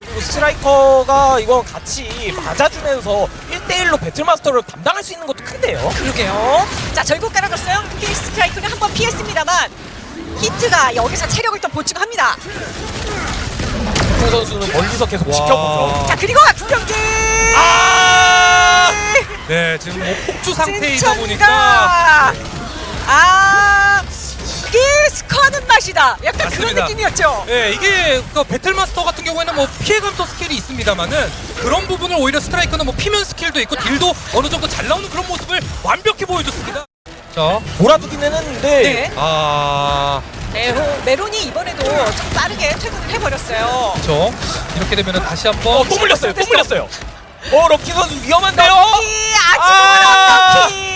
그리고 스트라이커가 이건 같이 맞아주면서 1대1로 배틀마스터를 담당할 수 있는 것도 큰데요. 그러게요. 자, 결국 깔아줬어요. 힐 스트라이크는 한번 피했습니다만 히트가 여기서 체력을 또 보충합니다. 송 선수는 멀리서 계속 지켜보죠. 자, 그리고 구경기! 아! 네, 지금 뭐 폭주 상태이다! 보니까 아, 이게 스커하는 맛이다. 약간 그런 맞습니다. 느낌이었죠. 네, 이게 그 Battle Master 같은 경우에는 뭐 피해 감소 스킬이 있습니다만은 그런 부분을 오히려 스트라이커는 뭐 피면 스킬도 있고 deal도 어느 정도 잘 나오는 그런 모습을 완벽히 보여줬습니다. 자, 몰아두기는 했는데 네. 아, 메로, 메론이 이번에도 좀 빠르게 퇴근을 해버렸어요. 그렇죠. 이렇게 되면은 다시 한번 어, 또 물렸어요. 또 물렸어요. 어, 럭키 선수 위험한데요. 럭키, 아! 아직은 럭키!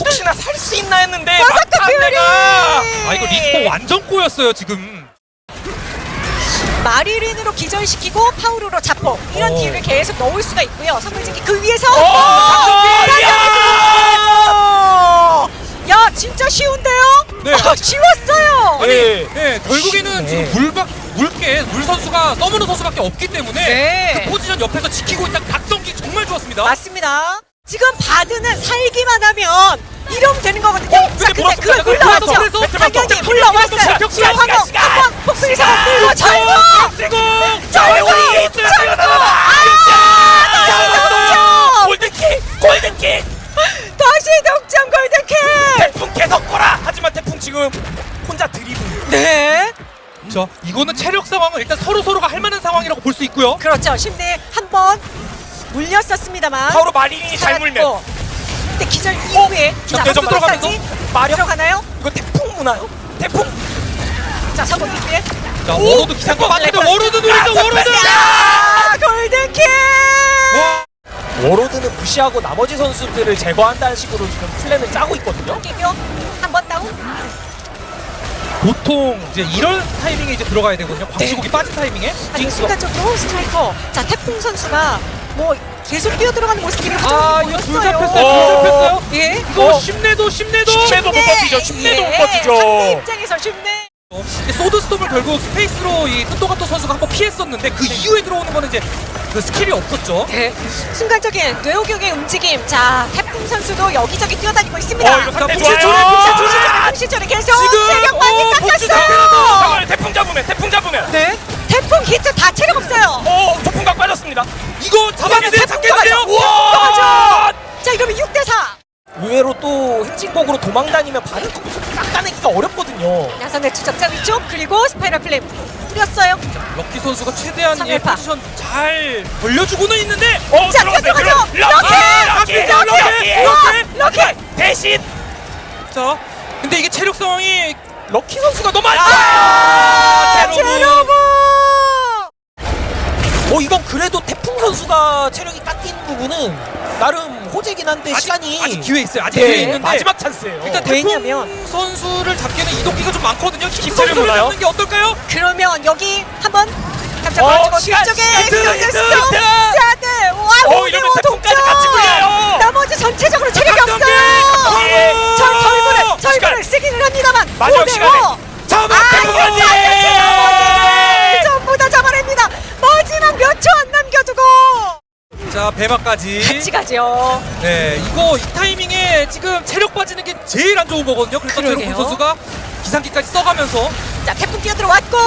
혹시나 살 수 있나 했는데 버섯크 막판내가 아 이거 리스폰 완전 꼬였어요 지금. 마리린으로 기절시키고 파우로로 잡고 이런 어. 딜을 계속 넣을 수가 있고요. 선물진기 그 위에서 어, 어, 야! 야 진짜 쉬운데요? 네. 아, 쉬웠어요. 네. 네, 결국에는. 지금 물박 물게 물 선수가 써무는 선수밖에 없기 때문에 네. 그 포지션 옆에서 지키고 있다 각성기 정말 좋았습니다. 맞습니다. 지금 바드는 살기만 하면 이러면 되는 거거든요. 어, 자, 근데 근데 물었습니다. 그 그래서 굴러왔죠. 그래서 배틀마스터 당연히 배틀마스터 굴러왔어요. 시간, 지금 시간, 한번 시간. 한번 폭풍이 잡아 끌고 절고 그리고 절고 절고 아 골든킥! 골든킥! 다시 동점 골든킥. 태풍 계속 거라! 하지만 태풍 지금 혼자 드리블. 네. 자, 이거는 체력 상황은 일단 서로 서로가 할 만한 상황이라고 볼 수 있고요. 그렇죠. 심내 한번 물렸었습니다만. 바로 마린이 잘 물면 살았고. 근데 기절 이후에 자, 박수 들어가면서 마력 들어가나요? 이거 태풍 무나요? 태풍? 자, 서버 뒤에. 자, 오! 워로드 기상과 맞는데 워로드 노리죠, 워로드! 아, 골든킥! 와, 워로드는 무시하고 나머지 선수들을 제거한다는 식으로 지금 플랜을 짜고 있거든요. 한번 다운. 보통 이제 이런 타이밍에 이제 들어가야 되거든요. 광시국이 빠진 타이밍에. 아니 순간적으로 스트라이커. 자, 태풍 선수가 뭐 계속 뛰어 들어가는 모습이 아, 화장이 이거 둘. 잡혔어요. 어. 둘 잡혔어요. 예. 이거 어. 심내도 심내도. 심내도 못 버티죠. 심내도 못 버티죠. 상대 입장에서 쉽네. 어, 근데 소드스톰을 결국 스페이스로 이 뜬도가토 선수가 한번 피했었는데 그 이후에 들어오는 거는 이제 그 스킬이 없었죠. 네. 순간적인 뇌호경의 움직임. 자, 태풍 선수도 여기저기 뛰어다니고 있습니다. 어, 자, 좋아요. 풍시초래, 풍시초래. 풍시초래 계속 지금, 체력 많이 어, 복수 깎았어 의외로 또 행진곡으로 도망다니면 반응 깎아내기가 어렵거든요. 야선의 추적자 위쪽 그리고 스파이럴 플레임 뿌렸어요. 럭키 선수가 최대한 이 삼일파. 포지션 잘 벌려주고는 있는데 어, 자, 들어갔어요. 뛰어들어가죠. 들어- 럭키! 럭키! 럭키! 럭키! 럭키! 대신 자 근데 이게 체력 상황이 럭키 선수가 너무 안 아, 제로브. 제로브. 어 이건 그래도 태풍 선수가 체력이 깎인 부분은 나름 호재긴 한데 아직, 시간이 아직 기회 있어요 아직 네, 기회 있는데 마지막 찬스예요. 일단 왜냐면- 선수를 잡기에는 이동기가 좀 많거든요 힙 힙스를 선수를 몰라요? 잡는 게 어떨까요? 그러면 여기 한번 깜짝 어, 놀라고 시간, 뒤쪽에 시간, 스톤 시간, 스톤 시간. 스타드 와 어, 오대 이러면 오 태풍까지 동점. 같이 굴려요. 나머지 전체적으로 체력이 각성기, 없어요 각성기. 저 절구를 시간. 절구를 쓰기는 합니다만 마지막 오대 시간에 오. 처음에 아, 태풍까지 나머지 전부 다 잡아냅니다 마지막 몇 초 안 남겨두고 자 배마까지. 같이 가죠. 네 이거 이 타이밍에 지금 체력 빠지는 게 제일 안 좋은 거거든요. 그래서 그러게요. 제로군 선수가 기상기까지 써가면서. 자 태풍 뛰어들어왔고.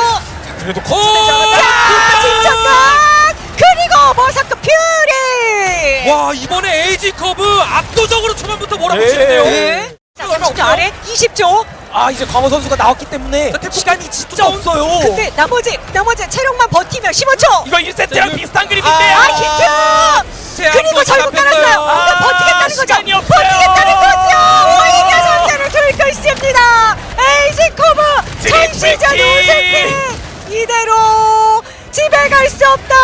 그래도 않았다. 자 진천각 그리고 Berserk Fury! 와 이번에 에이지 커브 압도적으로 초반부터 몰아붙이는데요. 네. 자 30초 아래 20초. 아 이제 광호 선수가 나왔기 때문에 태풍 시간이 진짜 없어요. 근데 나머지 나머지 체력만 버티면 15초. 이거 1세트랑 자, 비슷한 아 그림인데요. 히트 제압도 그리고 절구 잡혔어요. 깔았어요 아, 그러니까 버티겠다는 거죠 시간이 없어요. 버티겠다는 거죠 오히려 선수를 들고 있습니다 에이지 커브 트리플 전시전 킬. 이대로 집에 갈 수 없다